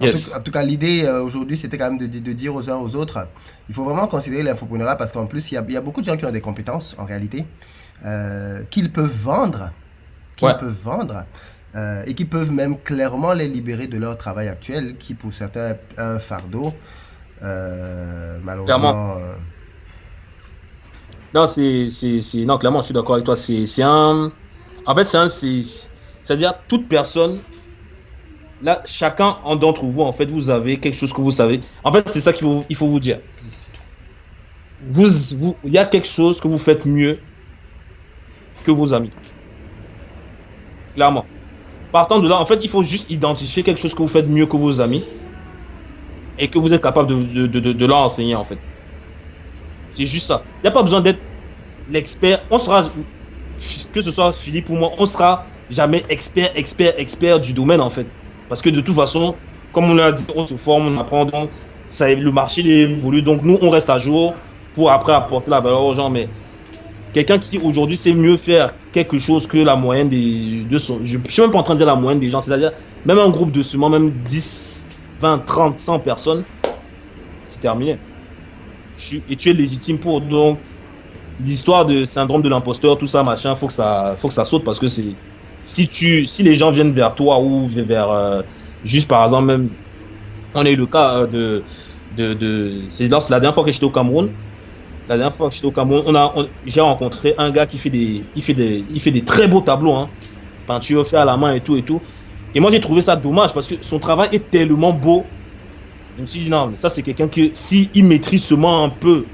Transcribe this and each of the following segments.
En, tout, cas, l'idée euh, aujourd'hui, c'était quand même de, dire aux uns aux autres, il faut vraiment considérer l'infopreneuriat parce qu'en plus, il y, a, beaucoup de gens qui ont des compétences en réalité, euh, qu'ils peuvent vendre, qu'ils peuvent vendre, euh, et qui peuvent même clairement les libérer de leur travail actuel, qui pour certains est un fardeau, malheureusement. Non, c'est, non, clairement, je suis d'accord avec toi. C'est un, en fait, c'est un, c'est-à-dire toute personne là, chacun d'entre vous, en fait, vous avez quelque chose que vous savez. En fait, c'est ça qu'il faut, faut vous dire. Vous, il y a quelque chose que vous faites mieux que vos amis. Clairement. Partant de là, en fait, il faut juste identifier quelque chose que vous faites mieux que vos amis et que vous êtes capable de, de leur enseigner, en fait. C'est juste ça. Il n'y a pas besoin d'être l'expert. On sera, que ce soit Philippe ou moi, on sera jamais expert, expert, expert du domaine, en fait. Parce que de toute façon, comme on l'a dit, on se forme, on apprend, donc ça, le marché évolue. Donc nous, on reste à jour pour après apporter la valeur aux gens. Mais quelqu'un qui aujourd'hui sait mieux faire quelque chose que la moyenne des... De son, je ne suis même pas en train de dire la moyenne des gens. C'est-à-dire, même un groupe de seulement même 10, 20, 30, 100 personnes, c'est terminé. Et tu es légitime pour. Donc, l'histoire de syndrome de l'imposteur, tout ça, machin, faut que ça, faut que ça saute parce que c'est si, tu, si les gens viennent vers toi ou vers, euh, juste par exemple, même, on a eu le cas euh, de, de, de c'est la dernière fois que j'étais au Cameroun, la dernière fois que j'étais au Cameroun, on a, j'ai rencontré un gars qui fait des, il fait des, il fait des très beaux tableaux, hein, peinture fait à la main et tout et tout. Et moi j'ai trouvé ça dommage parce que son travail est tellement beau. Je me suis dit non, mais ça c'est quelqu'un que si il maîtrise seulement un peu,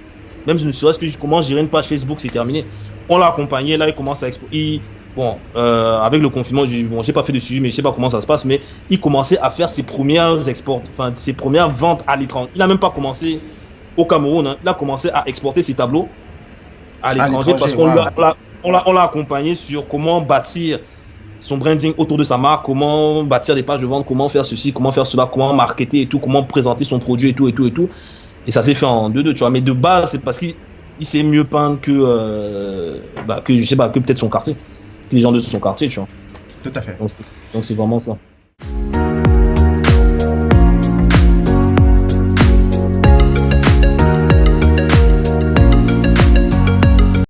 même ne serait-ce que je commence, gérer une page Facebook, c'est terminé. On l'a accompagné, là il commence à exposer bon, euh, avec le confinement, j'ai bon, pas fait de suivi, mais je sais pas comment ça se passe, mais il commençait à faire ses premières exports, enfin ses premières ventes à l'étranger. Il a même pas commencé au Cameroun, hein. il a commencé à exporter ses tableaux à l'étranger parce qu'on l'a accompagné sur comment bâtir son branding autour de sa marque, comment bâtir des pages de vente, comment faire ceci, comment faire cela, comment marketer et tout, comment présenter son produit et tout et tout et tout. Et ça s'est fait en deux deux, tu vois. Mais de base, c'est parce qu'il sait mieux peindre que, euh, bah, que je sais pas, que peut-être son quartier les gens de son quartier, tu vois. Tout à fait. Donc c'est vraiment ça.